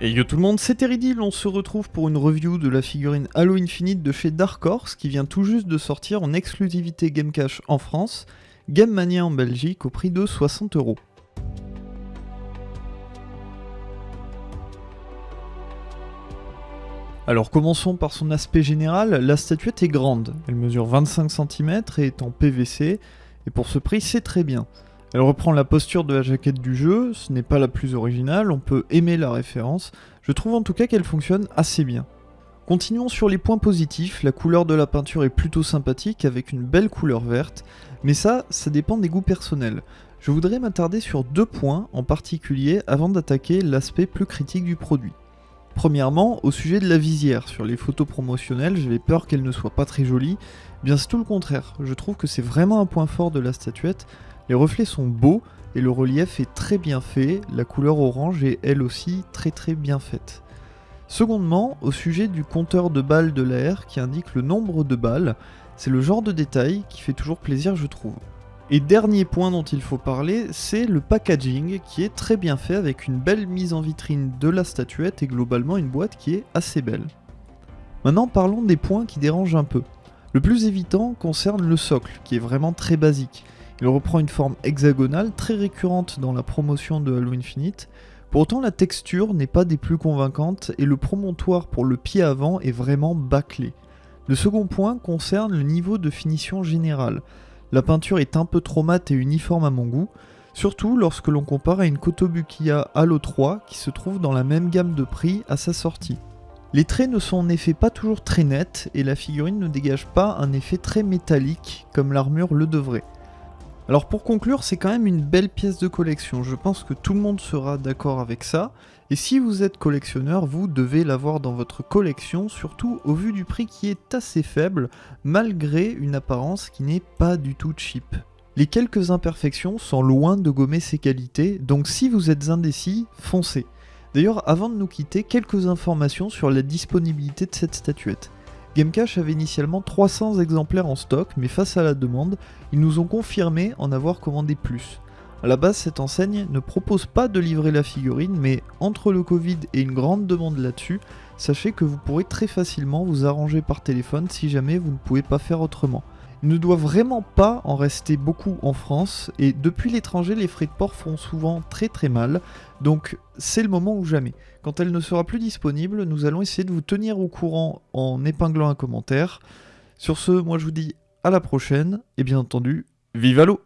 Et yo tout le monde, c'est Teridil, on se retrouve pour une review de la figurine Halo Infinite de chez Dark Horse qui vient tout juste de sortir en exclusivité Game Cash en France, Game Mania en Belgique au prix de 60 euros. Alors commençons par son aspect général, la statuette est grande, elle mesure 25 cm et est en PVC, et pour ce prix c'est très bien. Elle reprend la posture de la jaquette du jeu, ce n'est pas la plus originale, on peut aimer la référence, je trouve en tout cas qu'elle fonctionne assez bien. Continuons sur les points positifs, la couleur de la peinture est plutôt sympathique avec une belle couleur verte, mais ça, ça dépend des goûts personnels. Je voudrais m'attarder sur deux points en particulier avant d'attaquer l'aspect plus critique du produit. Premièrement, au sujet de la visière, sur les photos promotionnelles, j'avais peur qu'elle ne soit pas très jolie, bien c'est tout le contraire, je trouve que c'est vraiment un point fort de la statuette, les reflets sont beaux et le relief est très bien fait, la couleur orange est elle aussi très très bien faite. Secondement, au sujet du compteur de balles de l'air qui indique le nombre de balles, c'est le genre de détail qui fait toujours plaisir je trouve. Et dernier point dont il faut parler, c'est le packaging qui est très bien fait avec une belle mise en vitrine de la statuette et globalement une boîte qui est assez belle. Maintenant parlons des points qui dérangent un peu. Le plus évident concerne le socle qui est vraiment très basique. Il reprend une forme hexagonale très récurrente dans la promotion de Halo Infinite. Pour autant, la texture n'est pas des plus convaincantes et le promontoire pour le pied avant est vraiment bâclé. Le second point concerne le niveau de finition général. La peinture est un peu trop mate et uniforme à mon goût, surtout lorsque l'on compare à une Kotobukiya Halo 3 qui se trouve dans la même gamme de prix à sa sortie. Les traits ne sont en effet pas toujours très nets et la figurine ne dégage pas un effet très métallique comme l'armure le devrait. Alors pour conclure, c'est quand même une belle pièce de collection, je pense que tout le monde sera d'accord avec ça, et si vous êtes collectionneur, vous devez l'avoir dans votre collection, surtout au vu du prix qui est assez faible, malgré une apparence qui n'est pas du tout cheap. Les quelques imperfections sont loin de gommer ses qualités, donc si vous êtes indécis, foncez. D'ailleurs, avant de nous quitter, quelques informations sur la disponibilité de cette statuette. Gamecash avait initialement 300 exemplaires en stock, mais face à la demande, ils nous ont confirmé en avoir commandé plus. A la base, cette enseigne ne propose pas de livrer la figurine, mais entre le Covid et une grande demande là-dessus, sachez que vous pourrez très facilement vous arranger par téléphone si jamais vous ne pouvez pas faire autrement. Ne doit vraiment pas en rester beaucoup en France, et depuis l'étranger, les frais de port font souvent très très mal, donc c'est le moment ou jamais. Quand elle ne sera plus disponible, nous allons essayer de vous tenir au courant en épinglant un commentaire. Sur ce, moi je vous dis à la prochaine, et bien entendu, vive à l'eau